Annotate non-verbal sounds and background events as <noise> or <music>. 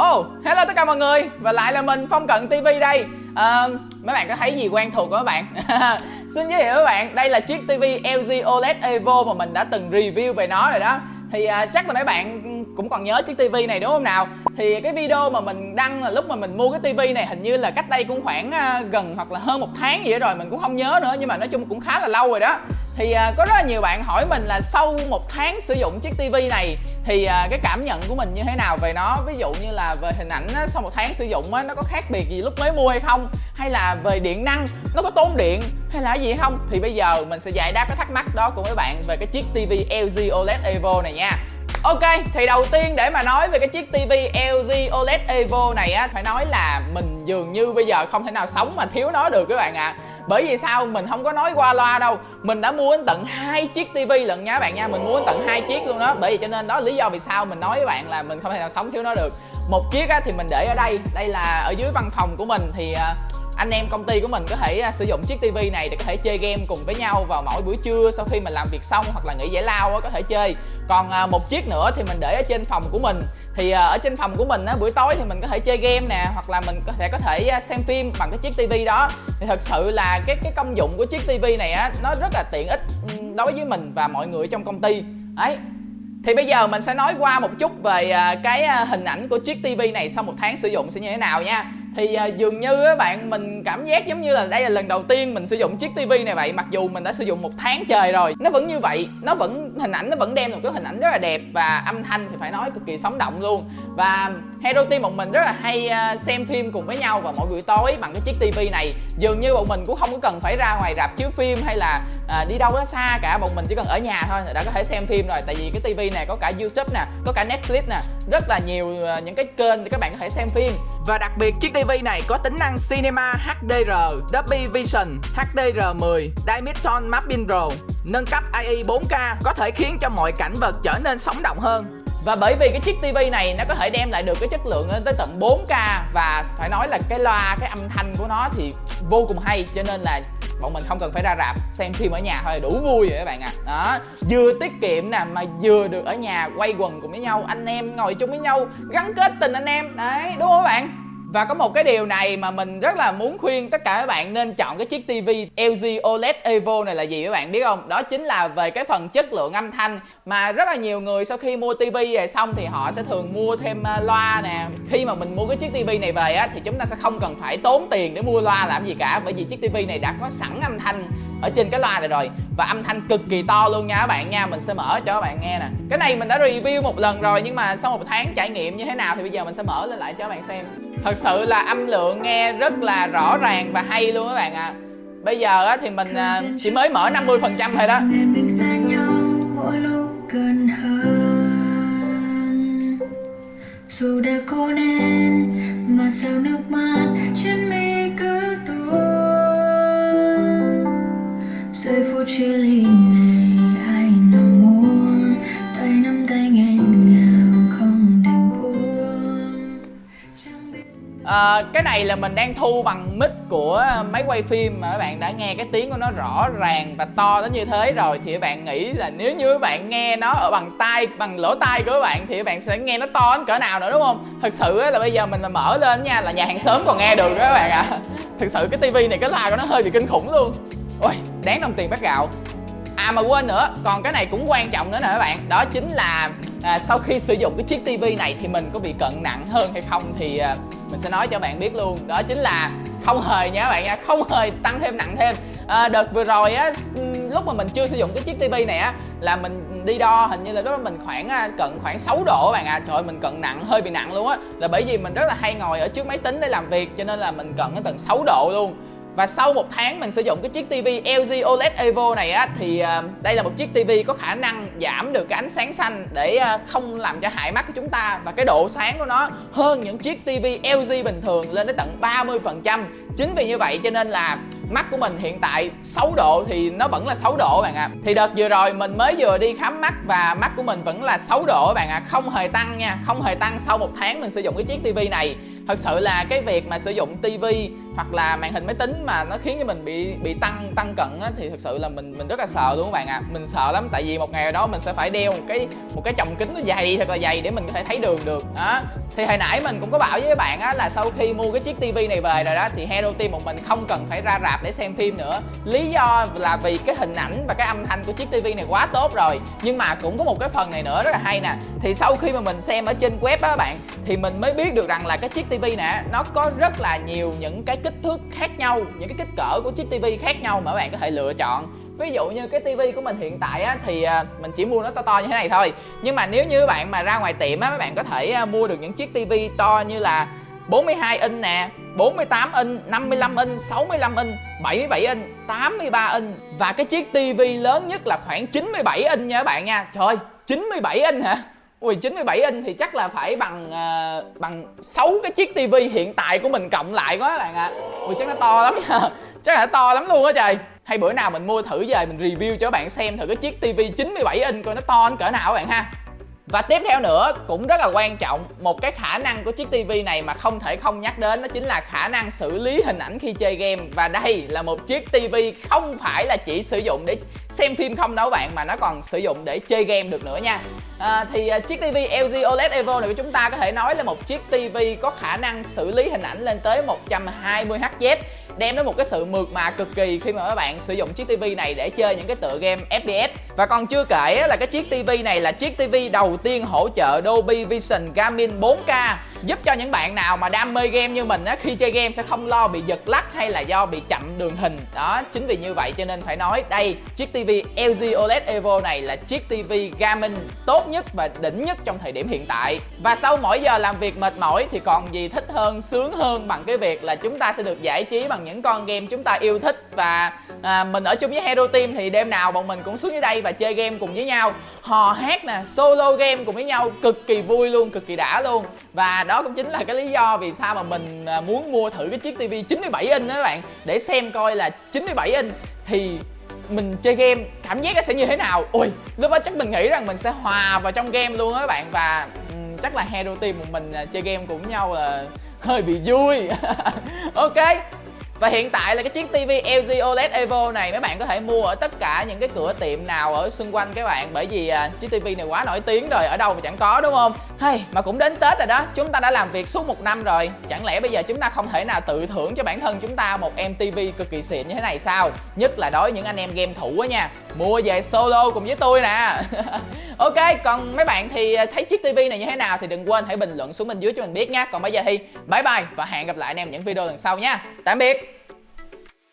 Oh, hello tất cả mọi người. Và lại là mình Phong Cận TV đây. À, Mấy bạn có thấy gì quen thuộc không các bạn? <laughs> Xin giới thiệu các bạn Đây là chiếc TV LG OLED Evo mà mình đã từng review về nó rồi đó. Thì à, chắc là mấy bạn cũng còn nhớ chiếc TV này đúng không nào? Thì cái video mà mình đăng là lúc mà mình mua cái TV này hình như là cách đây cũng khoảng à, gần hoặc là hơn một tháng gì đó rồi mình cũng không nhớ nữa nhưng mà nói chung cũng khá là lâu rồi đó thì à, có rất là nhiều bạn hỏi mình là sau một tháng sử dụng chiếc tivi này thì à, cái cảm nhận của mình như thế nào về nó? Ví dụ như là về hình ảnh á, sau một tháng sử dụng á, nó có khác biệt gì lúc mới mua hay không? Hay là về điện năng nó có tốn điện hay là gì không? Thì bây giờ mình sẽ giải đáp cái thắc mắc đó của mấy bạn về cái chiếc tivi LG OLED Evo này nha. Ok, thì đầu tiên để mà nói về cái chiếc TV LG OLED Evo này á Phải nói là mình dường như bây giờ không thể nào sống mà thiếu nó được các bạn ạ. à. Bởi vì sao? Mình không có nói qua loa đâu. Mình đã mua đến tận hai chiếc TV lận nha bạn nha. Mình mua đến tận hai chiếc luôn đó. Bởi vì cho nên đó lý do vì sao mình nói với bạn là mình không thể nào sống thiếu nó được. Một chiếc á, thì mình để ở đây. Đây là ở dưới văn phòng của mình thì à, anh em công ty của mình có thể à, sử dụng chiếc tivi này để có thể chơi game cùng với nhau vào mỗi buổi trưa sau khi mình làm việc xong hoặc là nghỉ giải lao có thể chơi. Còn à, một chiếc nữa thì mình để ở trên phòng của mình. Thì à, ở trên phòng của mình á, buổi tối thì mình có thể chơi game nè hoặc là mình có thể có thể xem phim bằng cái chiếc tivi đó. Thì thật sự là cái cái công dụng của chiếc tivi này á nó rất là tiện ích ừ, đối với mình và mọi người trong công ty. Ấy thì bây giờ mình sẽ nói qua một chút về cái hình ảnh của chiếc tivi này sau một tháng sử dụng sẽ như thế nào nha thì uh, dường như á bạn mình cảm giác giống như là đây là lần đầu tiên mình sử dụng chiếc tivi này vậy mặc dù mình đã sử dụng một tháng trời rồi. Nó vẫn như vậy nó vẫn hình ảnh nó vẫn đem một cái hình ảnh rất là đẹp và âm thanh thì phải nói cực kỳ sống động luôn. Và Hero Team bọn mình rất là hay uh, xem phim cùng với nhau vào mỗi buổi tối bằng cái chiếc tivi này. Dường như bọn mình cũng không có cần phải ra ngoài rạp chiếu phim hay là uh, đi đâu đó xa cả bọn mình chỉ cần ở nhà thôi đã có thể xem phim rồi. Tại vì cái tivi này có cả YouTube nè có cả Netflix nè rất là nhiều uh, những cái kênh để các bạn có thể xem phim và đặc biệt chiếc TV này có tính năng Cinema HDR, Dolby Vision, HDR10, Dimension Mapping Pro, nâng cấp AI 4K có thể khiến cho mọi cảnh vật trở nên sống động hơn. Và bởi vì cái chiếc TV này nó có thể đem lại được cái chất lượng lên tới tận 4K và phải nói là cái loa, cái âm thanh của nó thì vô cùng hay cho nên là bọn mình không cần phải ra rạp xem phim ở nhà thôi đủ vui rồi các bạn ạ à. đó vừa tiết kiệm nè mà vừa được ở nhà quay quần cùng với nhau anh em ngồi chung với nhau gắn kết tình anh em đấy đúng không các bạn và có một cái điều này mà mình rất là muốn khuyên tất cả các bạn nên chọn cái chiếc TV LG OLED Evo này là gì các bạn biết không? Đó chính là về cái phần chất lượng âm thanh mà rất là nhiều người sau khi mua TV về xong thì họ sẽ thường mua thêm à, loa nè. Khi mà mình mua cái chiếc TV này về á thì chúng ta sẽ không cần phải tốn tiền để mua loa làm gì cả, bởi vì chiếc TV này đã có sẵn âm thanh ở trên cái loa này rồi. Và âm thanh cực kỳ to luôn nha các bạn nha. Mình sẽ mở cho các bạn nghe nè. Cái này mình đã review một lần rồi, nhưng mà sau một tháng trải nghiệm như thế nào thì bây giờ mình sẽ mở lên lại cho các bạn xem. Thật sự là âm lượng nghe rất là rõ ràng và hay luôn các bạn ạ. À. bây giờ thì mình à, chỉ mới mở 50 phần trăm thôi đó. À, cái này là mình đang thu bằng mic của máy quay phim mà các bạn đã nghe cái tiếng của nó rõ ràng và to đến như thế rồi thì các bạn nghĩ là nếu như các bạn nghe nó ở bằng tai bằng lỗ tai của các bạn thì các bạn sẽ nghe nó to đến cỡ nào nữa đúng không? Thực sự là bây giờ mình mà mở lên nha là nhà hàng xóm còn nghe được đó các bạn ạ. À. thực sự cái tivi này cái loa của nó hơi bị kinh khủng luôn. Ôi đáng đồng tiền bát gạo. À mà quên nữa, còn cái này cũng quan trọng nữa nè các bạn. Đó chính là à, sau khi sử dụng cái chiếc tivi này thì mình có bị cận nặng hơn hay không thì à, mình sẽ nói cho bạn biết luôn. Đó chính là không hề nha các bạn nha, không hề tăng thêm nặng thêm. À, Đợt vừa rồi á, ừ, lúc mà mình chưa sử dụng cái chiếc tivi này á Là mình đi đo hình như là lúc đó mình khoảng à, cận khoảng 6 độ các bạn ạ. À. Trời ơi mình cận nặng, hơi bị nặng luôn á. Là bởi vì mình rất là hay ngồi ở trước máy tính để làm việc cho nên là mình cận đến tận 6 độ luôn và sau một tháng mình sử dụng cái chiếc TV LG OLED Evo này á, Thì ờ, đây là một chiếc TV có khả năng giảm được cái ánh sáng xanh Để ờ, không làm cho hại mắt của chúng ta. Và cái độ sáng của nó hơn những chiếc TV LG bình thường lên tới tận 30% Chính vì như vậy cho nên là mắt của mình hiện tại 6 độ thì nó vẫn là 6 độ bạn ạ à. Thì đợt vừa rồi mình mới vừa đi khám mắt và mắt của mình vẫn là 6 độ bạn ạ à. Không hề tăng nha, không hề tăng sau một tháng mình sử dụng cái chiếc TV này thật sự là cái việc mà sử dụng tivi hoặc là màn hình máy tính mà nó khiến cho mình bị bị tăng tăng cận á, thì thật sự là mình mình rất là sợ luôn các bạn ạ à. mình sợ lắm tại vì một ngày đó mình sẽ phải đeo một cái một cái chồng kính nó dày thật là dày để mình có thể thấy đường được đó thì hồi nãy mình cũng có bảo với các bạn á là sau khi mua cái chiếc tivi này về rồi đó thì he Team một mình không cần phải ra rạp để xem phim nữa. Lý do là vì cái hình ảnh và cái âm thanh của chiếc tivi này quá tốt rồi. Nhưng mà cũng có một cái phần này nữa rất là hay nè. Thì sau khi mà mình xem ở trên web á các bạn thì mình mới biết được rằng là cái chiếc tivi nè nó có rất là nhiều những cái kích thước khác nhau những cái kích cỡ của chiếc tivi khác nhau mà các bạn có thể lựa chọn. Ví dụ như cái tivi của mình hiện tại á, thì à, mình chỉ mua nó to to như thế này thôi. Nhưng mà nếu như các bạn mà ra ngoài tiệm á các bạn có thể à, mua được những chiếc tivi to như là 42 inch nè 48 inch, 55 inch, 65 inch, 77 inch, 83 inch. Và cái chiếc tivi lớn nhất là khoảng 97 inch nha các bạn nha. Trời ơi, 97 inch hả? Ui 97 inch thì chắc là phải bằng uh, bằng 6 cái chiếc tivi hiện tại của mình cộng lại quá các bạn ạ. À. Ui chắc nó to lắm nha. <laughs> Chắc là to lắm luôn á trời. Hay bữa nào mình mua thử về mình review cho các bạn xem thử cái chiếc tivi 97 inch coi nó to cỡ nào các bạn ha và tiếp theo nữa cũng rất là quan trọng Một cái khả năng của chiếc TV này mà không thể không nhắc đến Đó chính là khả năng xử lý hình ảnh khi chơi game. Và đây là một chiếc TV không phải là chỉ sử dụng để xem phim không đâu bạn Mà nó còn sử dụng để chơi game được nữa nha. À, Thì à, chiếc TV LG OLED Evo này của chúng ta có thể nói là một chiếc TV có khả năng xử lý hình ảnh lên tới 120Hz đem đến một cái sự mượt mà cực kỳ khi mà các bạn sử dụng chiếc tivi này để chơi những cái tựa game FPS và còn chưa kể là cái chiếc tivi này là chiếc tivi đầu tiên hỗ trợ Dolby Vision Gaming 4K giúp cho những bạn nào mà đam mê game như mình á khi chơi game sẽ không lo bị giật lắc hay là do bị chậm đường hình. Đó chính vì như vậy cho nên phải nói đây chiếc TV LG OLED Evo này là chiếc TV gaming tốt nhất và đỉnh nhất trong thời điểm hiện tại. Và sau mỗi giờ làm việc mệt mỏi thì còn gì thích hơn sướng hơn bằng cái việc là chúng ta sẽ được giải trí bằng những con game chúng ta yêu thích. Và à, mình ở chung với Hero Team thì đêm nào bọn mình cũng xuống dưới đây và chơi game cùng với nhau. Hò hát nè solo game cùng với nhau cực kỳ vui luôn cực kỳ đã luôn. Và đó đó cũng chính là cái lý do vì sao mà mình à, muốn mua thử cái chiếc tivi 97 inch đó các bạn. Để xem coi là 97 inch thì mình chơi game cảm giác nó sẽ như thế nào. Ui lúc đó chắc mình nghĩ rằng mình sẽ hòa vào trong game luôn á các bạn. Và um, chắc là hero team của mình à, chơi game cùng nhau là hơi bị vui. <laughs> Ok và hiện tại là cái chiếc TV LG OLED Evo này mấy bạn có thể mua ở tất cả những cái cửa tiệm nào ở xung quanh các bạn. Bởi vì à, chiếc TV này quá nổi tiếng rồi, ở đâu mà chẳng có đúng không? Hey, mà cũng đến Tết rồi đó, chúng ta đã làm việc suốt một năm rồi. Chẳng lẽ bây giờ chúng ta không thể nào tự thưởng cho bản thân chúng ta một em TV cực kỳ xịn như thế này sao? Nhất là đối với những anh em game thủ á nha. Mua về solo cùng với tôi nè. <laughs> Ok, còn mấy bạn thì à, thấy chiếc TV này như thế nào thì đừng quên hãy bình luận xuống bên dưới cho mình biết nha. Còn bây giờ thì bye bye và hẹn gặp lại anh em những video lần sau nha. Tạm biệt.